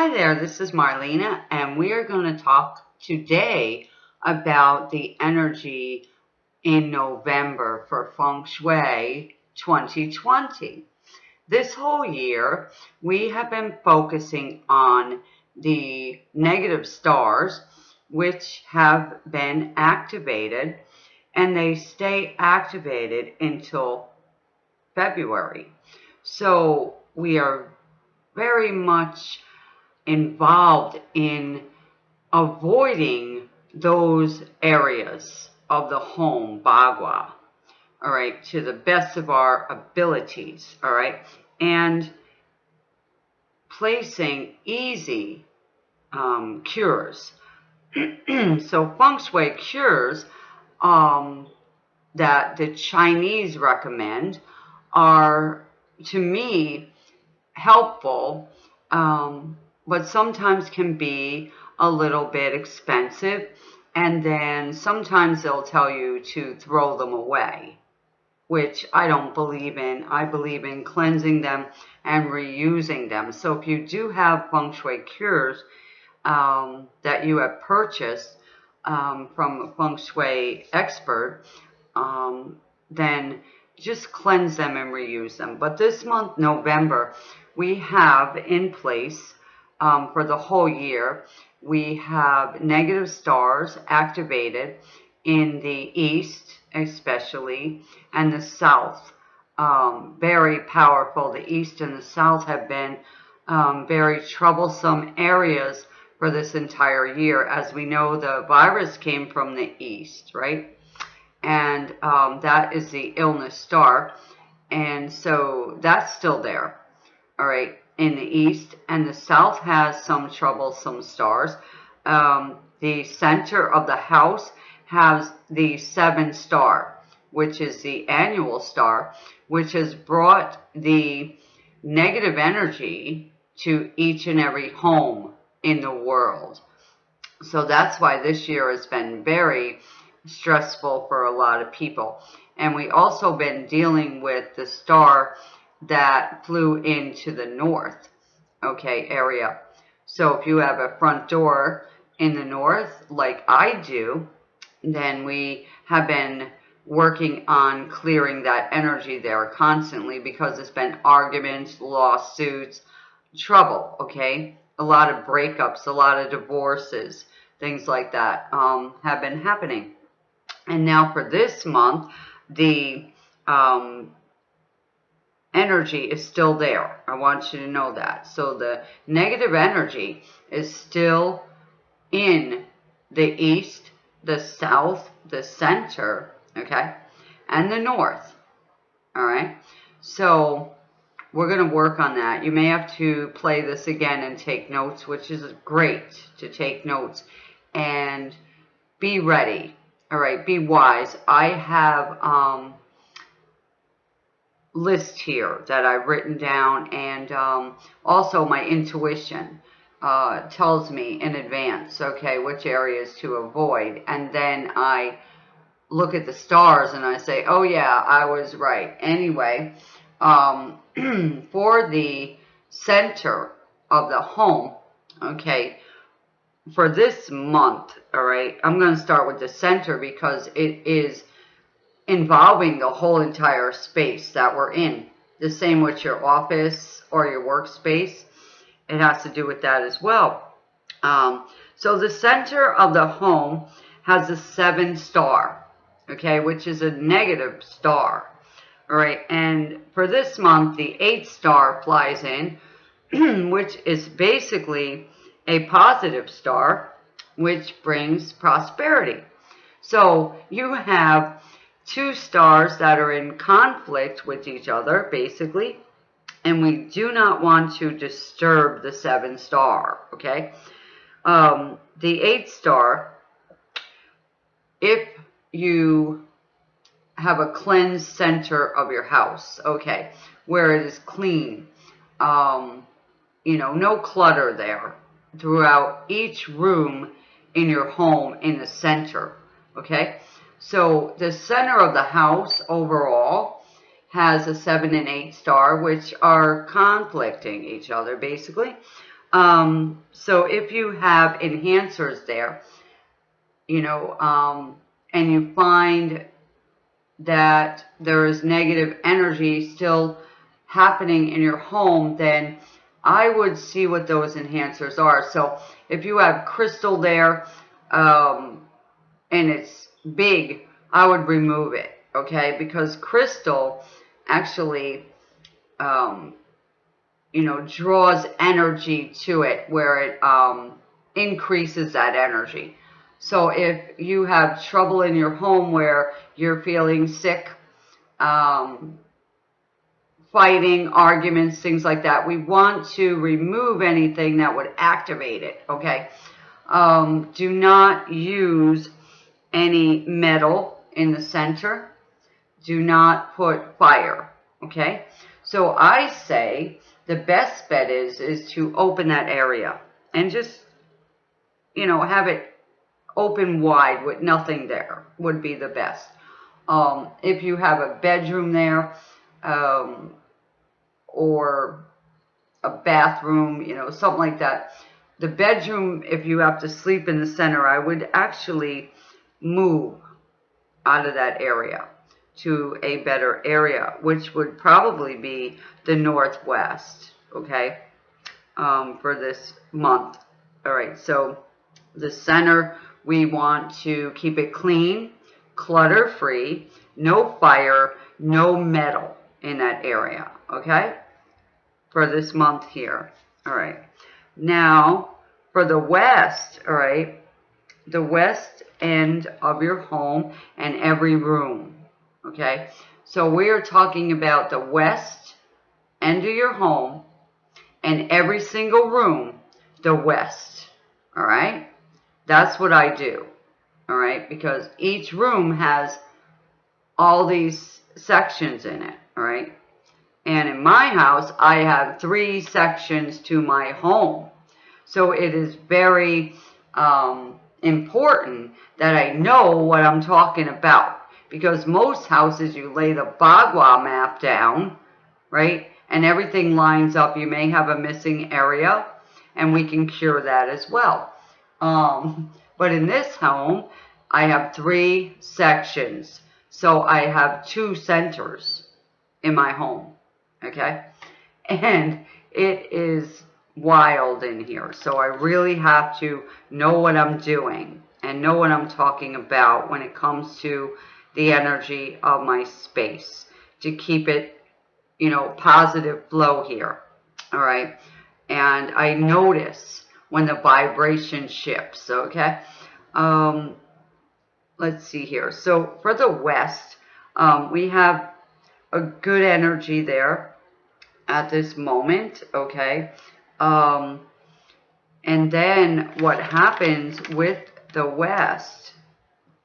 Hi there, this is Marlena, and we are going to talk today about the energy in November for Feng Shui 2020. This whole year, we have been focusing on the negative stars, which have been activated, and they stay activated until February. So we are very much involved in avoiding those areas of the home, Bagua, all right, to the best of our abilities, all right, and placing easy um, cures. so feng shui cures um, that the Chinese recommend are, to me, helpful, um, but sometimes can be a little bit expensive. And then sometimes they'll tell you to throw them away, which I don't believe in. I believe in cleansing them and reusing them. So if you do have feng shui cures um, that you have purchased um, from a feng shui expert, um, then just cleanse them and reuse them. But this month, November, we have in place um, for the whole year, we have negative stars activated in the east, especially, and the south. Um, very powerful. The east and the south have been um, very troublesome areas for this entire year. As we know, the virus came from the east, right? And um, that is the illness star. And so that's still there, all right, in the east. And the south has some troublesome stars. Um, the center of the house has the seven star, which is the annual star, which has brought the negative energy to each and every home in the world. So that's why this year has been very stressful for a lot of people. And we also been dealing with the star that flew into the north, okay, area. So if you have a front door in the north, like I do, then we have been working on clearing that energy there constantly because it's been arguments, lawsuits, trouble, okay? A lot of breakups, a lot of divorces, things like that um, have been happening. And now for this month, the um, energy is still there. I want you to know that. So the negative energy is still in the east, the south, the center, okay, and the north, all right? So we're going to work on that. You may have to play this again and take notes, which is great to take notes and be ready all right, be wise. I have um, list here that I've written down and um, also my intuition uh, tells me in advance, okay, which areas to avoid. And then I look at the stars and I say, oh yeah, I was right. Anyway, um, for the center of the home, okay, for this month, all right, I'm going to start with the center because it is involving the whole entire space that we're in. The same with your office or your workspace. It has to do with that as well. Um, so the center of the home has a seven star, okay, which is a negative star. All right, and for this month, the eight star flies in, which is basically a positive star, which brings prosperity. So you have two stars that are in conflict with each other, basically, and we do not want to disturb the seven star, okay? Um, the eight star, if you have a cleansed center of your house, okay, where it is clean, um, you know, no clutter there, throughout each room in your home in the center. Okay, so the center of the house overall has a seven and eight star, which are conflicting each other basically. Um, so if you have enhancers there, you know, um, and you find that there is negative energy still happening in your home, then I would see what those enhancers are. So if you have crystal there um, and it's big, I would remove it, okay? Because crystal actually, um, you know, draws energy to it where it um, increases that energy. So if you have trouble in your home where you're feeling sick, um, fighting, arguments, things like that, we want to remove anything that would activate it, okay? Um, do not use any metal in the center. Do not put fire, okay? So I say the best bet is, is to open that area and just, you know, have it open wide with nothing there would be the best. Um, if you have a bedroom there, um, or a bathroom, you know, something like that. The bedroom, if you have to sleep in the center, I would actually move out of that area to a better area, which would probably be the northwest, okay, um, for this month. All right, so the center, we want to keep it clean, clutter-free, no fire, no metal in that area, okay, for this month here. All right. Now, for the west, all right, the west end of your home and every room, okay? So we are talking about the west end of your home and every single room, the west, all right? That's what I do, all right? Because each room has all these sections in it, all right? And in my house, I have three sections to my home. So it is very um, important that I know what I'm talking about. Because most houses, you lay the Bagua map down, right? And everything lines up. You may have a missing area, and we can cure that as well. Um, but in this home, I have three sections. So I have two centers in my home, okay? And it is wild in here. So I really have to know what I'm doing and know what I'm talking about when it comes to the energy of my space to keep it, you know, positive flow here. All right. And I notice when the vibration shifts. Okay. Um, let's see here. So for the West, um, we have a good energy there at this moment, okay? Um, and then what happens with the West,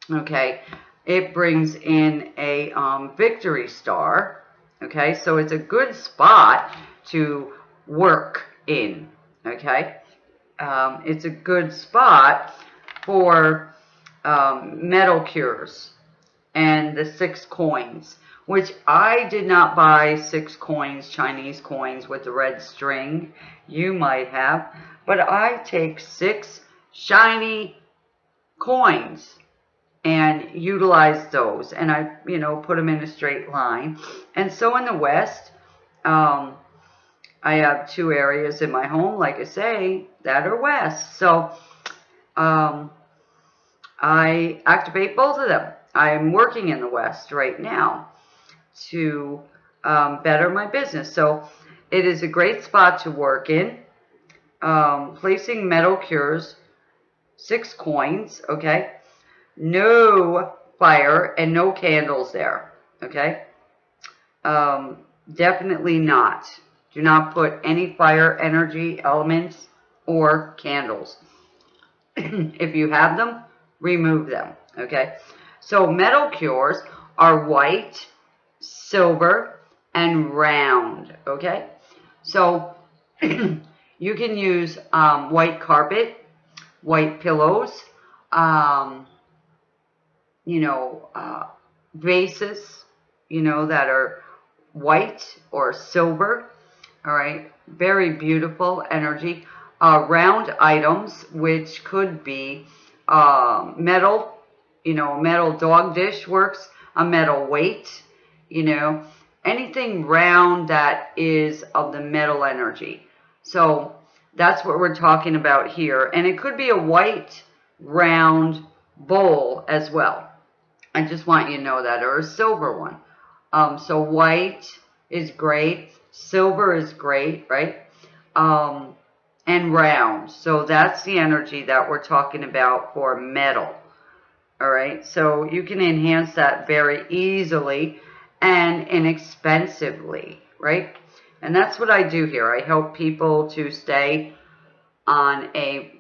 okay, it brings in a um, victory star, okay? So it's a good spot to work in, okay? Um, it's a good spot for um, metal cures and the six coins, which I did not buy six coins, Chinese coins with the red string. You might have, but I take six shiny coins and utilize those and I, you know, put them in a straight line. And so in the West, um, I have two areas in my home, like I say, that are West. So, um, I activate both of them. I'm working in the West right now to um, better my business. So it is a great spot to work in. Um, placing metal cures, six coins, okay? No fire and no candles there, okay? Um, definitely not. Do not put any fire energy elements or candles. if you have them, remove them, okay? So metal cures are white, silver, and round, okay? So you can use um, white carpet, white pillows, um, you know, uh, vases, you know, that are white or silver, all right? Very beautiful energy. uh, round items, which could be uh, metal, you know, a metal dog dish works, a metal weight, you know, anything round that is of the metal energy. So that's what we're talking about here. And it could be a white round bowl as well. I just want you to know that, or a silver one. Um, so white is great. Silver is great, right? Um, and round. So that's the energy that we're talking about for metal. All right, so you can enhance that very easily and inexpensively, right? And that's what I do here. I help people to stay on a,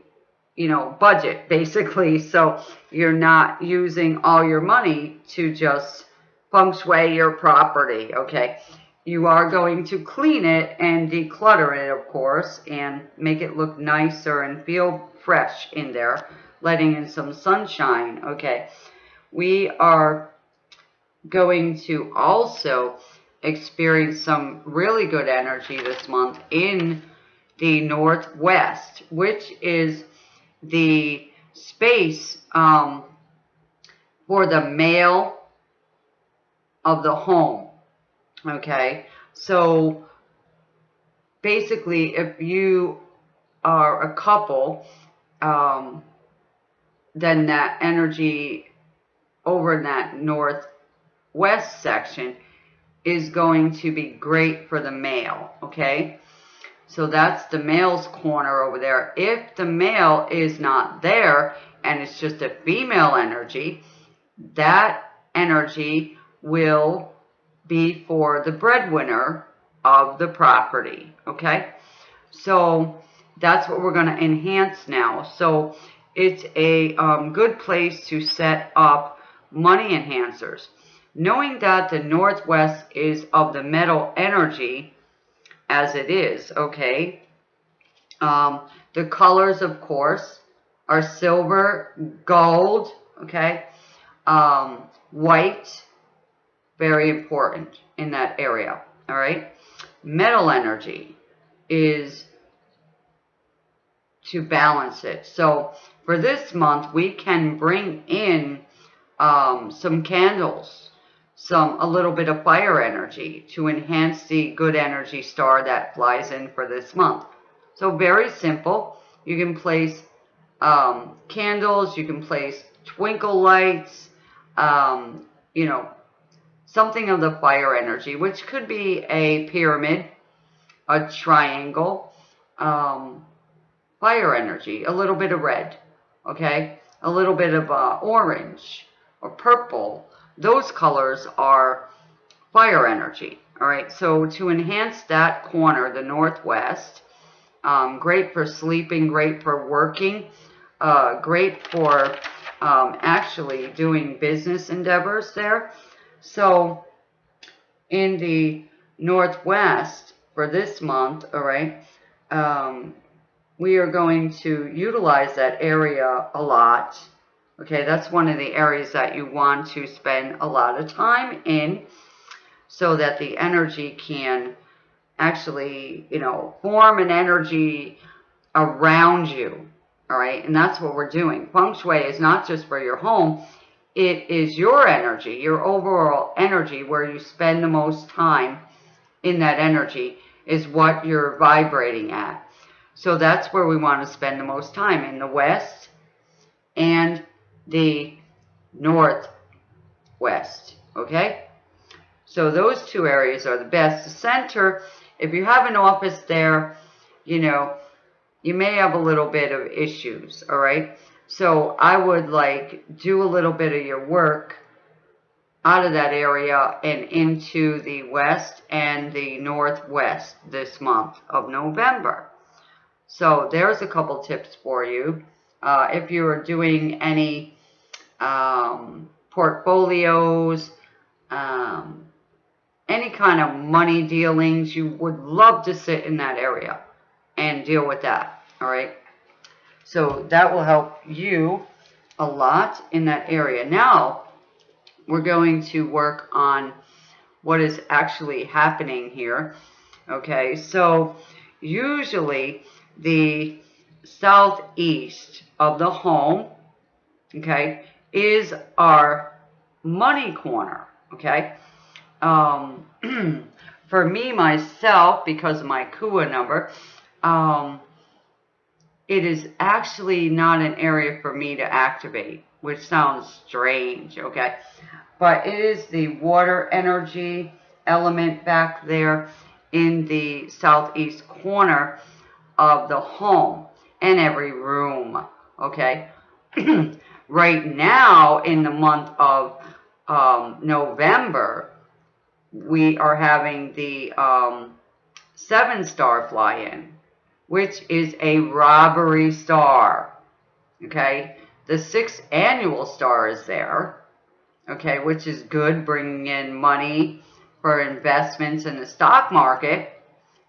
you know, budget, basically. So you're not using all your money to just feng shui your property, okay? You are going to clean it and declutter it, of course, and make it look nicer and feel fresh in there, letting in some sunshine, okay? We are going to also experience some really good energy this month in the Northwest, which is the space um, for the male of the home. Okay, so basically, if you are a couple, um, then that energy over in that northwest section is going to be great for the male. Okay, so that's the male's corner over there. If the male is not there and it's just a female energy, that energy will be for the breadwinner of the property, okay? So that's what we're going to enhance now. So it's a um, good place to set up money enhancers. Knowing that the Northwest is of the metal energy as it is, okay? Um, the colors, of course, are silver, gold, okay? Um, white, very important in that area, all right? Metal energy is to balance it. So for this month, we can bring in um, some candles, some a little bit of fire energy to enhance the good energy star that flies in for this month. So very simple. You can place um, candles, you can place twinkle lights, um, you know, something of the fire energy, which could be a pyramid, a triangle, um, fire energy, a little bit of red, okay, a little bit of uh, orange or purple. Those colors are fire energy, all right. So to enhance that corner, the northwest, um, great for sleeping, great for working, uh, great for um, actually doing business endeavors there. So in the Northwest for this month, all right, um, we are going to utilize that area a lot. Okay, that's one of the areas that you want to spend a lot of time in so that the energy can actually, you know, form an energy around you. All right, and that's what we're doing. Feng Shui is not just for your home, it is your energy, your overall energy, where you spend the most time in that energy is what you're vibrating at. So that's where we want to spend the most time, in the west and the northwest, okay? So those two areas are the best. The center, if you have an office there, you know, you may have a little bit of issues, all right? So I would like do a little bit of your work out of that area and into the west and the northwest this month of November. So there's a couple tips for you. Uh, if you're doing any um, portfolios, um, any kind of money dealings, you would love to sit in that area and deal with that. All right. So that will help you a lot in that area. Now, we're going to work on what is actually happening here. Okay, so usually the southeast of the home, okay, is our money corner, okay? Um, for me, myself, because of my KUA number, um, it is actually not an area for me to activate, which sounds strange, okay? But it is the water energy element back there in the southeast corner of the home and every room, okay? right now, in the month of um, November, we are having the um, seven star fly in, which is a robbery star, okay? The sixth annual star is there, okay, which is good, bringing in money for investments in the stock market.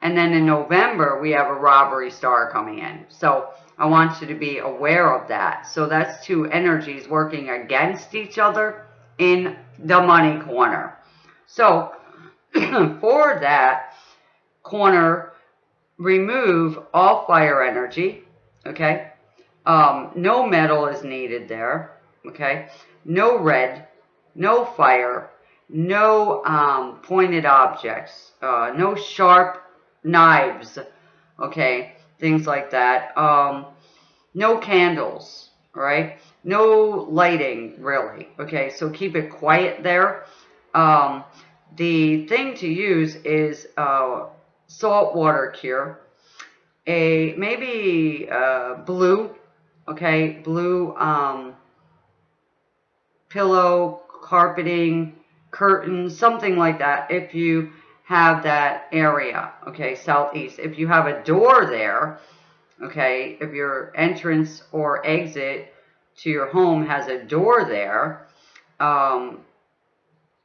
And then in November, we have a robbery star coming in. So I want you to be aware of that. So that's two energies working against each other in the money corner. So for that corner, remove all fire energy, okay? Um, no metal is needed there, okay? No red, no fire, no um, pointed objects, uh, no sharp knives, okay, things like that. Um, no candles, right? No lighting, really, okay? So keep it quiet there. Um, the thing to use is uh, salt water cure, a maybe uh, blue, okay, blue um, pillow, carpeting, curtains, something like that. If you have that area, okay, southeast. If you have a door there, okay, if your entrance or exit to your home has a door there, um,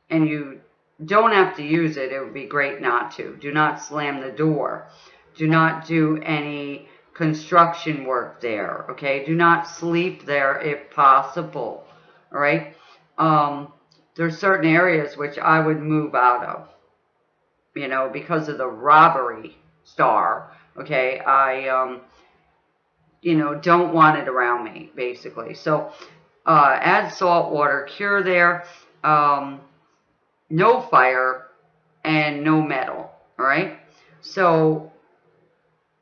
and you don't have to use it, it would be great not to. Do not slam the door. Do not do any construction work there, okay? Do not sleep there if possible, all right? Um, there's certain areas which I would move out of you know, because of the robbery star, okay, I, um, you know, don't want it around me, basically. So, uh, add salt water cure there, um, no fire, and no metal, all right? So,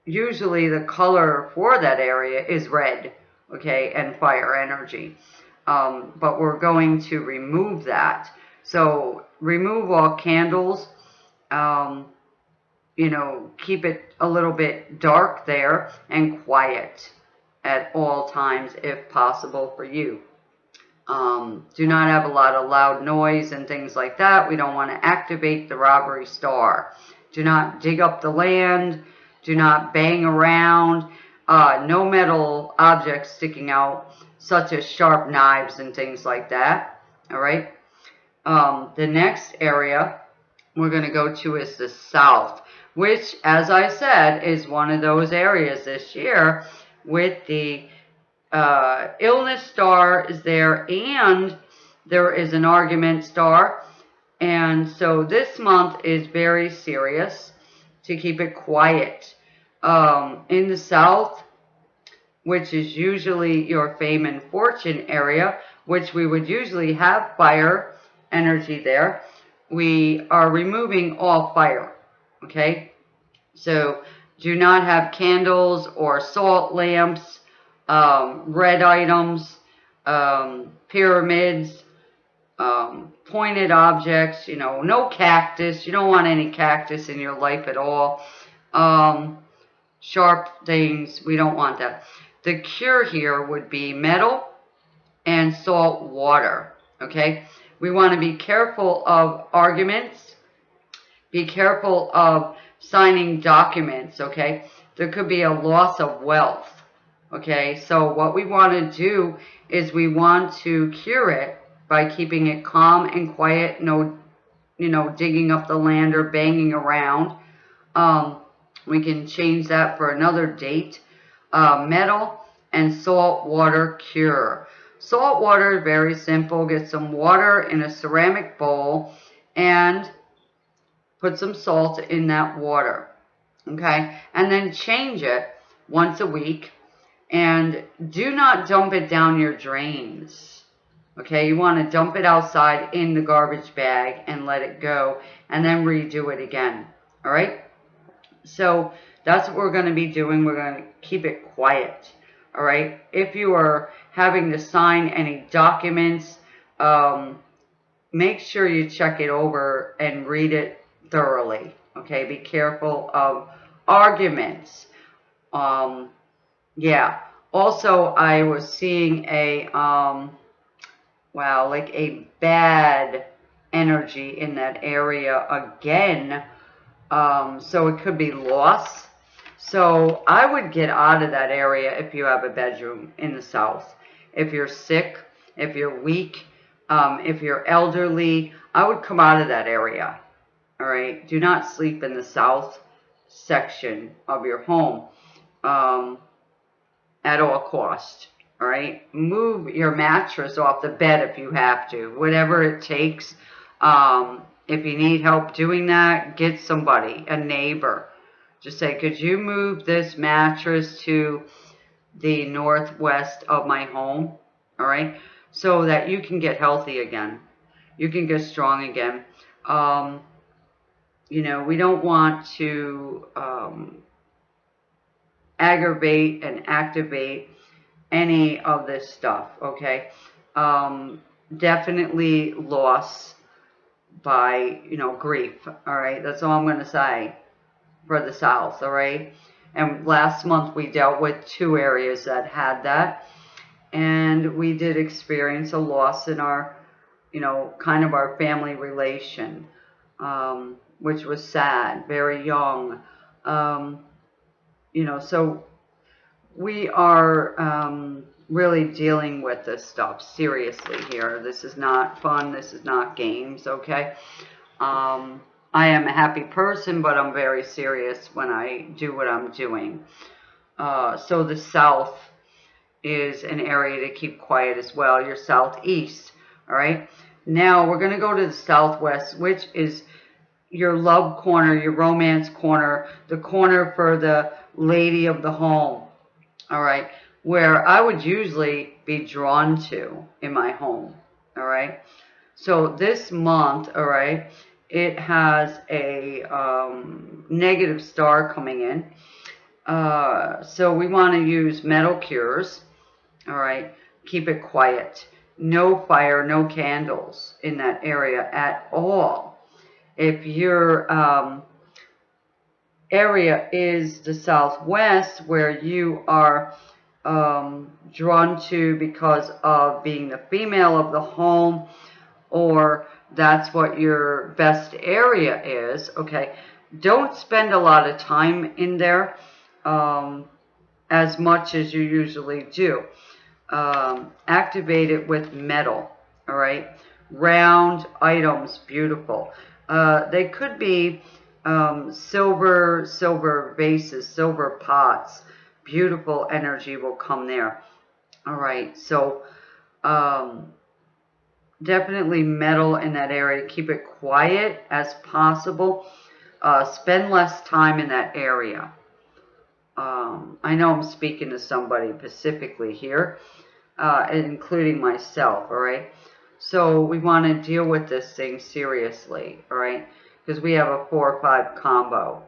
usually the color for that area is red, okay, and fire energy. Um, but we're going to remove that. So, remove all candles, um, you know, keep it a little bit dark there and quiet at all times if possible for you. Um, do not have a lot of loud noise and things like that. We don't want to activate the robbery star. Do not dig up the land. Do not bang around. Uh, no metal objects sticking out, such as sharp knives and things like that. All right. Um, the next area we're going to go to is the south, which, as I said, is one of those areas this year with the uh, illness star is there and there is an argument star. And so this month is very serious to keep it quiet. Um, in the south, which is usually your fame and fortune area, which we would usually have fire energy there we are removing all fire, okay? So do not have candles or salt lamps, um, red items, um, pyramids, um, pointed objects, you know, no cactus. You don't want any cactus in your life at all. Um, sharp things, we don't want that. The cure here would be metal and salt water, okay? We want to be careful of arguments. Be careful of signing documents, okay? There could be a loss of wealth, okay? So what we want to do is we want to cure it by keeping it calm and quiet, no, you know, digging up the land or banging around. Um, we can change that for another date. Uh, metal and salt water cure. Salt water very simple. Get some water in a ceramic bowl and put some salt in that water. Okay? And then change it once a week. And do not dump it down your drains. Okay, you want to dump it outside in the garbage bag and let it go and then redo it again. All right? So that's what we're going to be doing. We're going to keep it quiet. All right? If you are having to sign any documents, um, make sure you check it over and read it thoroughly. Okay? Be careful of arguments. Um, yeah. Also, I was seeing a... Um, wow, like a bad energy in that area again. Um, so it could be loss. So I would get out of that area if you have a bedroom in the south. If you're sick, if you're weak, um, if you're elderly, I would come out of that area. All right. Do not sleep in the south section of your home um, at all cost. All right. Move your mattress off the bed if you have to, whatever it takes. Um, if you need help doing that, get somebody, a neighbor. Just say, could you move this mattress to the northwest of my home? All right. So that you can get healthy again. You can get strong again. Um, you know, we don't want to um, aggravate and activate any of this stuff, okay? Um, definitely loss by, you know, grief, all right? That's all I'm going to say for the South, all right? And last month we dealt with two areas that had that. And we did experience a loss in our, you know, kind of our family relation, um, which was sad, very young. Um, you know, so we are um, really dealing with this stuff seriously here. This is not fun. This is not games, okay? Um, I am a happy person, but I'm very serious when I do what I'm doing. Uh, so the south is an area to keep quiet as well. Your southeast, all right? Now we're going to go to the southwest, which is your love corner, your romance corner, the corner for the lady of the home all right, where I would usually be drawn to in my home, all right? So this month, all right, it has a um, negative star coming in. Uh, so we want to use metal cures, all right? Keep it quiet. No fire, no candles in that area at all. If your um, area is the southwest where you are um, drawn to because of being the female of the home or that's what your best area is, okay, don't spend a lot of time in there um, as much as you usually do. Um, activate it with metal, all right? Round items, beautiful. Uh, they could be um, silver, silver vases, silver pots. Beautiful energy will come there. All right, so um, definitely metal in that area. Keep it quiet as possible. Uh, spend less time in that area. Um, I know I'm speaking to somebody specifically here, uh, including myself, all right? So we want to deal with this thing seriously, all right? because we have a 4 or 5 combo.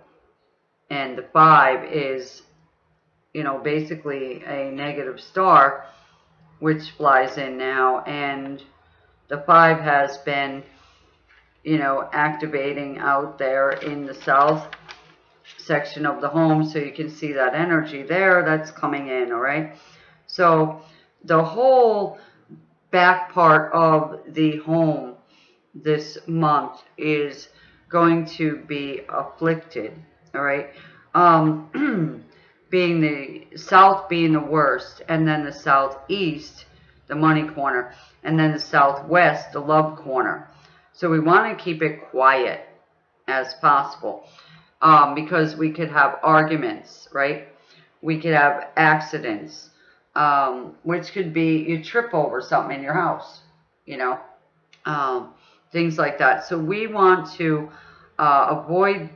And the 5 is, you know, basically a negative star, which flies in now. And the 5 has been, you know, activating out there in the south section of the home. So you can see that energy there that's coming in, all right? So the whole back part of the home this month is going to be afflicted, all right? Um, being the south being the worst, and then the southeast, the money corner, and then the southwest, the love corner. So we want to keep it quiet as possible um, because we could have arguments, right? We could have accidents, um, which could be you trip over something in your house, you know. Um, things like that. So we want to uh, avoid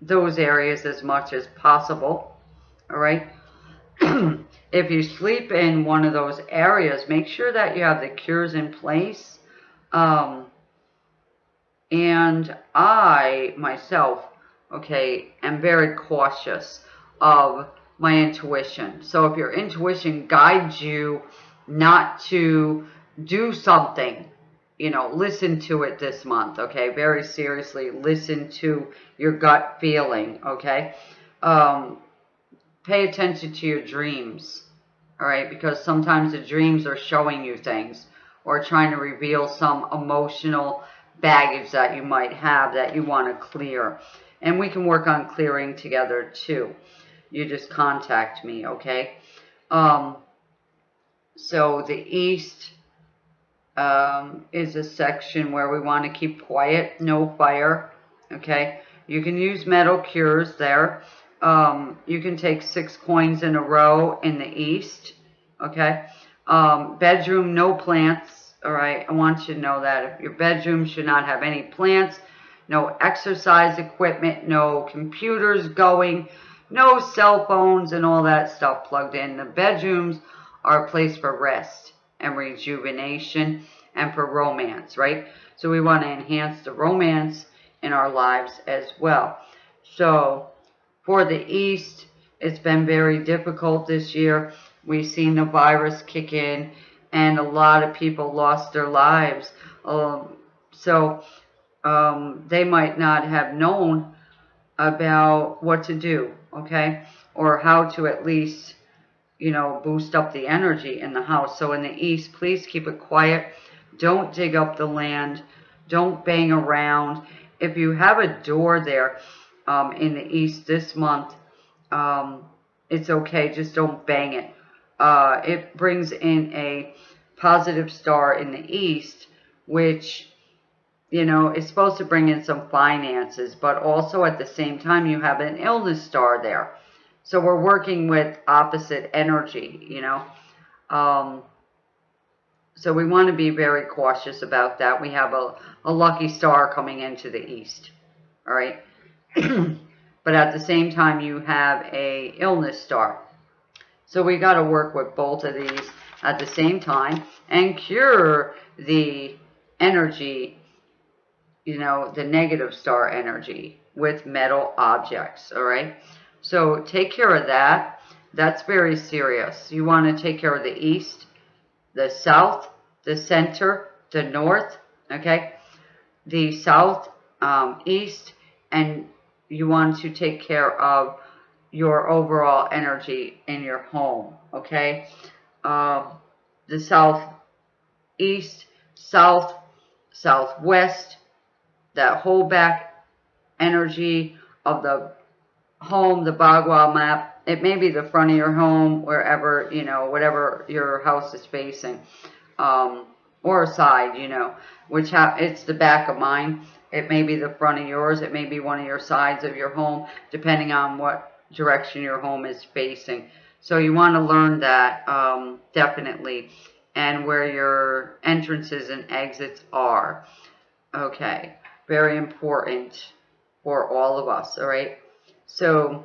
those areas as much as possible, all right? If you sleep in one of those areas, make sure that you have the cures in place. Um, and I, myself, okay, am very cautious of my intuition. So if your intuition guides you not to do something, you know, listen to it this month, okay? Very seriously, listen to your gut feeling, okay? Um, pay attention to your dreams, all right? Because sometimes the dreams are showing you things or trying to reveal some emotional baggage that you might have that you want to clear. And we can work on clearing together too. You just contact me, okay? Um, so the east um, is a section where we want to keep quiet, no fire, okay? You can use metal cures there. Um, you can take six coins in a row in the east, okay? Um, bedroom, no plants, all right? I want you to know that. If your bedroom should not have any plants, no exercise equipment, no computers going, no cell phones and all that stuff plugged in. The bedrooms are a place for rest and rejuvenation and for romance, right? So we want to enhance the romance in our lives as well. So for the East, it's been very difficult this year. We've seen the virus kick in and a lot of people lost their lives. Um, so um, they might not have known about what to do, okay? Or how to at least, you know, boost up the energy in the house. So in the East, please keep it quiet. Don't dig up the land. Don't bang around. If you have a door there um, in the East this month, um, it's okay. Just don't bang it. Uh, it brings in a positive star in the East, which you know, is supposed to bring in some finances, but also at the same time, you have an illness star there. So we're working with opposite energy, you know. Um, so we want to be very cautious about that. We have a, a lucky star coming into the east, all right? but at the same time, you have a illness star. So we got to work with both of these at the same time and cure the energy you know, the negative star energy with metal objects, all right? So take care of that. That's very serious. You want to take care of the east, the south, the center, the north, okay? The south, um, east, and you want to take care of your overall energy in your home, okay? Um, the south, east, south, southwest, that hold back energy of the home, the Bagua map. It may be the front of your home, wherever, you know, whatever your house is facing. Um, or a side, you know, which ha it's the back of mine. It may be the front of yours. It may be one of your sides of your home, depending on what direction your home is facing. So you want to learn that, um, definitely, and where your entrances and exits are. Okay very important for all of us, all right? So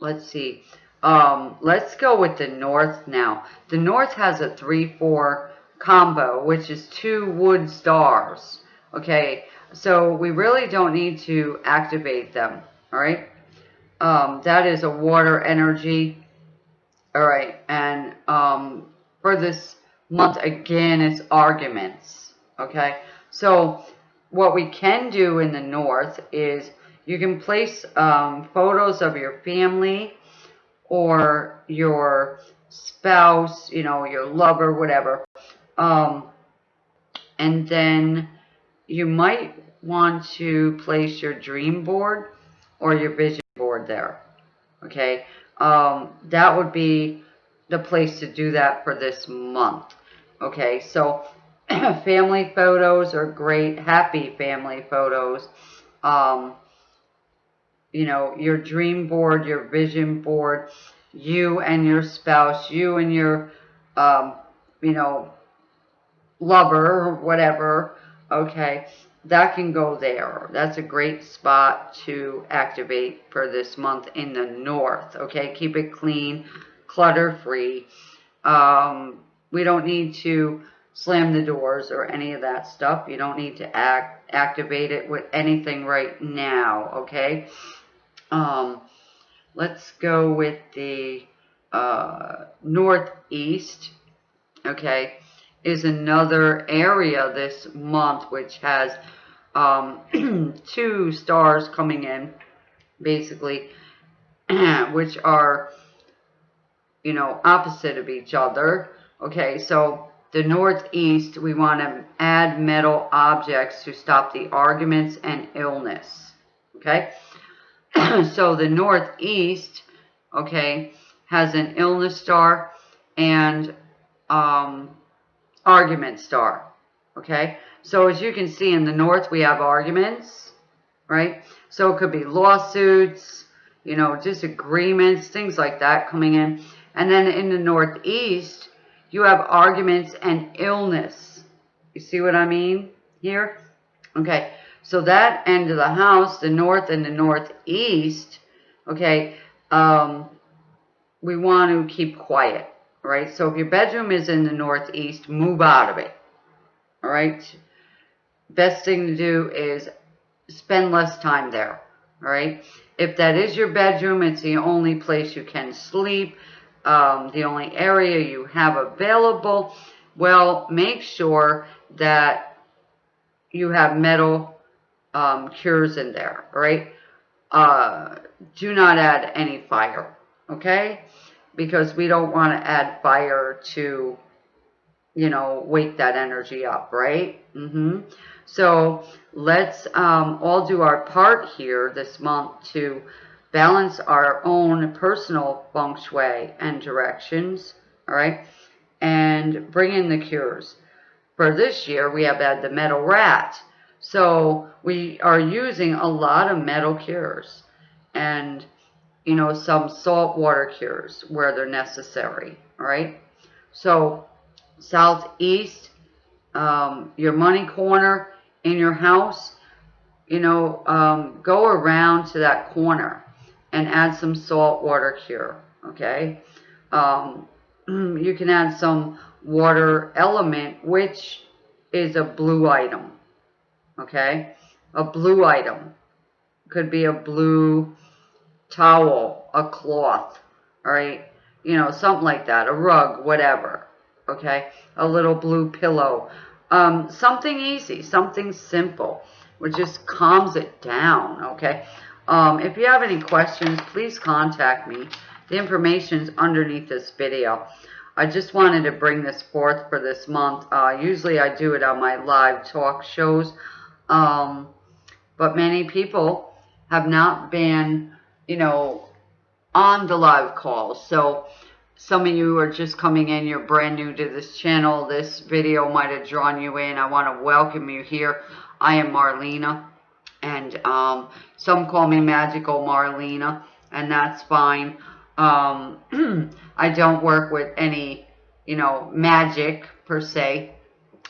let's see. Um, let's go with the north now. The north has a 3-4 combo, which is two wood stars, okay? So we really don't need to activate them, all right? Um, that is a water energy, all right? And um, for this month, again, it's arguments, okay? So what we can do in the north is you can place um, photos of your family or your spouse, you know, your lover, whatever. Um, and then you might want to place your dream board or your vision board there. Okay. Um, that would be the place to do that for this month. Okay. So family photos are great, happy family photos. Um, you know, your dream board, your vision board, you and your spouse, you and your, um, you know, lover or whatever, okay, that can go there. That's a great spot to activate for this month in the north, okay? Keep it clean, clutter free. Um, we don't need to slam the doors or any of that stuff. You don't need to act activate it with anything right now, okay? Um, let's go with the uh, northeast, okay, is another area this month which has um, two stars coming in, basically, which are, you know, opposite of each other. Okay, so the northeast, we want to add metal objects to stop the arguments and illness. Okay, so the northeast, okay, has an illness star and um, argument star. Okay, so as you can see in the north, we have arguments, right? So it could be lawsuits, you know, disagreements, things like that coming in. And then in the northeast, you have arguments and illness. You see what I mean here? Okay, so that end of the house, the north and the northeast, okay, um, we want to keep quiet, right? So if your bedroom is in the northeast, move out of it, all right? best thing to do is spend less time there, all right? If that is your bedroom, it's the only place you can sleep, um, the only area you have available, well, make sure that you have metal um, cures in there, all right? Uh, do not add any fire, okay? Because we don't want to add fire to, you know, wake that energy up, right? Mm-hmm. So let's um, all do our part here this month to balance our own personal feng shui and directions, all right, and bring in the cures. For this year, we have had the metal rat. So we are using a lot of metal cures and, you know, some salt water cures where they're necessary, right? So southeast, um, your money corner in your house, you know, um, go around to that corner and add some salt water cure, okay? Um, you can add some water element, which is a blue item, okay? A blue item. Could be a blue towel, a cloth, all right? You know, something like that, a rug, whatever, okay? A little blue pillow. Um, something easy, something simple, which just calms it down, okay? Um, if you have any questions, please contact me. The information is underneath this video. I just wanted to bring this forth for this month. Uh, usually I do it on my live talk shows. Um, but many people have not been, you know, on the live calls. So some of you are just coming in, you're brand new to this channel. This video might have drawn you in. I want to welcome you here. I am Marlena. And um, some call me Magical Marlena, and that's fine. Um, I don't work with any, you know, magic per se.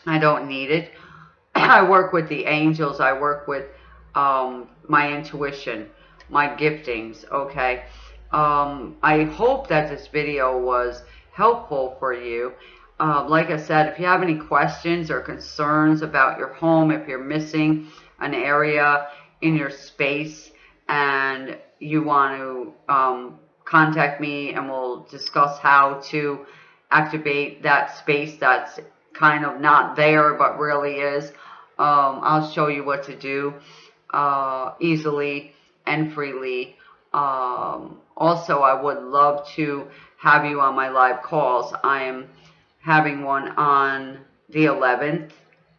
I don't need it. I work with the angels. I work with um, my intuition, my giftings, okay? Um, I hope that this video was helpful for you. Uh, like I said, if you have any questions or concerns about your home, if you're missing an area in your space and you want to um, contact me and we'll discuss how to activate that space that's kind of not there but really is. Um, I'll show you what to do uh, easily and freely. Um, also, I would love to have you on my live calls. I am having one on the 11th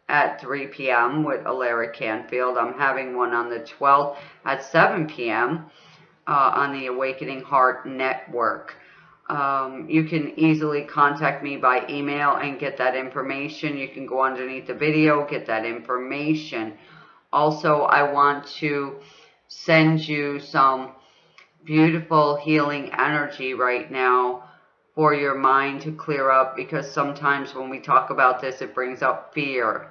at 3 p.m. with Alaric Canfield. I'm having one on the 12th at 7 p.m. Uh, on the Awakening Heart Network. Um, you can easily contact me by email and get that information. You can go underneath the video, get that information. Also, I want to send you some beautiful healing energy right now for your mind to clear up because sometimes when we talk about this, it brings up fear.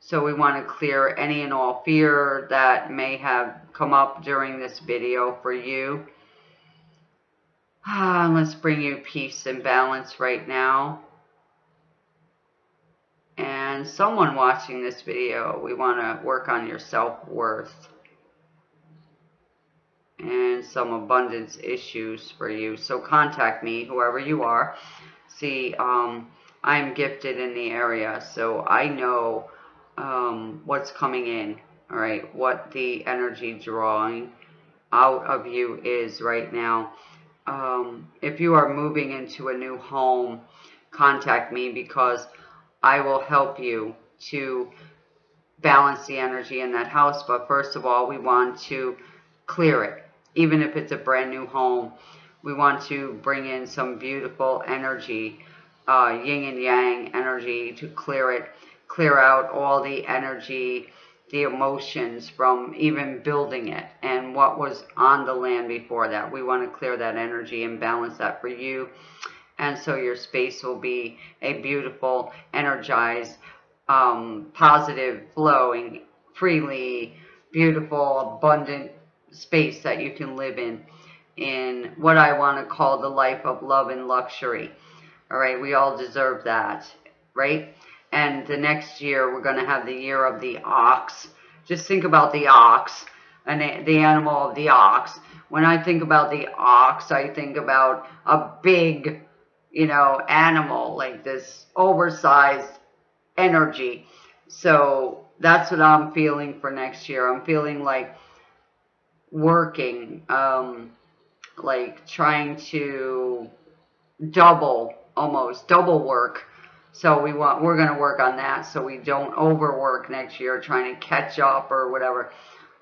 So we want to clear any and all fear that may have come up during this video for you. Ah, let's bring you peace and balance right now. And someone watching this video, we want to work on your self-worth and some abundance issues for you. So contact me, whoever you are. See, um, I'm gifted in the area, so I know um, what's coming in, all right, what the energy drawing out of you is right now. Um, if you are moving into a new home, contact me because I will help you to balance the energy in that house. But first of all, we want to clear it even if it's a brand new home, we want to bring in some beautiful energy, uh, yin and yang energy to clear it, clear out all the energy, the emotions from even building it and what was on the land before that. We want to clear that energy and balance that for you. And so your space will be a beautiful, energized, um, positive, flowing, freely, beautiful, abundant space that you can live in, in what I want to call the life of love and luxury. All right, we all deserve that, right? And the next year, we're going to have the year of the ox. Just think about the ox and the animal of the ox. When I think about the ox, I think about a big, you know, animal, like this oversized energy. So that's what I'm feeling for next year. I'm feeling like working, um, like trying to double, almost double work. So we want, we're going to work on that so we don't overwork next year trying to catch up or whatever.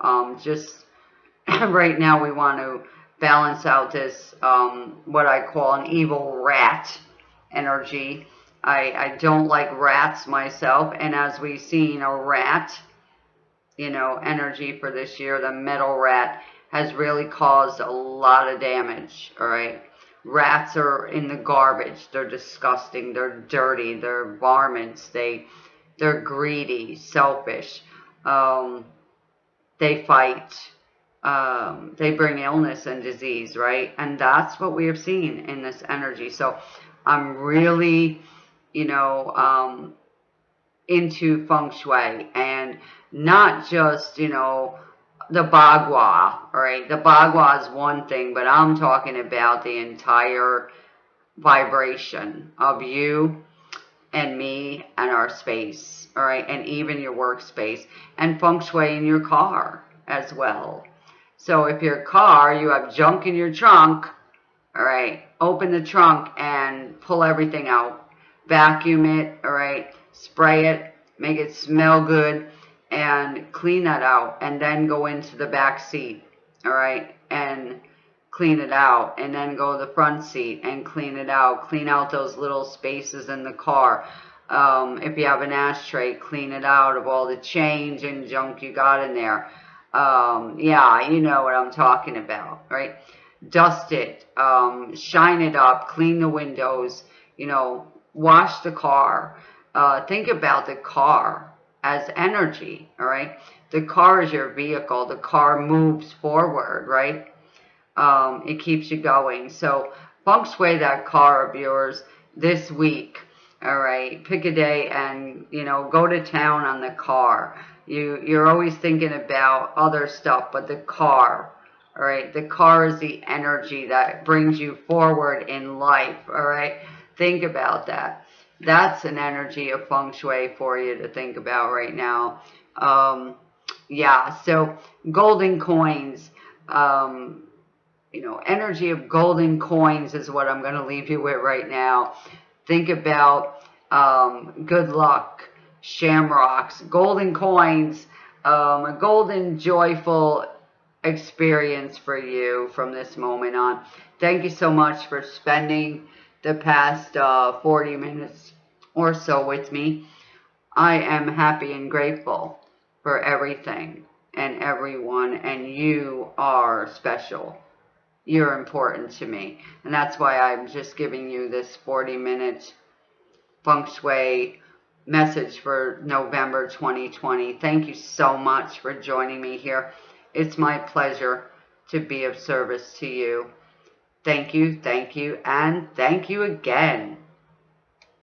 Um, just right now we want to balance out this, um, what I call an evil rat energy. I, I don't like rats myself. And as we've seen, a rat you know, energy for this year. The metal rat has really caused a lot of damage, all right? Rats are in the garbage. They're disgusting. They're dirty. They're varmints. They, they're greedy, selfish. Um, they fight. Um, they bring illness and disease, right? And that's what we have seen in this energy. So I'm really, you know, um, into feng shui and not just, you know, the bagua, right? The bagua is one thing, but I'm talking about the entire vibration of you and me and our space, all right? And even your workspace and feng shui in your car as well. So if your car, you have junk in your trunk, all right, open the trunk and pull everything out. Vacuum it, all right, spray it, make it smell good and clean that out and then go into the back seat, all right, and clean it out and then go to the front seat and clean it out. Clean out those little spaces in the car. Um, if you have an ashtray, clean it out of all the change and junk you got in there. Um, yeah, you know what I'm talking about, right? Dust it, um, shine it up, clean the windows, you know, wash the car. Uh, think about the car as energy, all right? The car is your vehicle. The car moves forward, right? Um, it keeps you going. So feng shui that car of yours this week, all right? Pick a day and, you know, go to town on the car. You, you're always thinking about other stuff, but the car, all right? The car is the energy that brings you forward in life, all right? Think about that that's an energy of feng shui for you to think about right now. Um, yeah, so golden coins, um, you know, energy of golden coins is what I'm going to leave you with right now. Think about um, good luck, shamrocks, golden coins, um, a golden, joyful experience for you from this moment on. Thank you so much for spending the past uh, 40 minutes or so with me. I am happy and grateful for everything and everyone, and you are special. You're important to me. And that's why I'm just giving you this 40 minute feng shui message for November 2020. Thank you so much for joining me here. It's my pleasure to be of service to you. Thank you, thank you, and thank you again.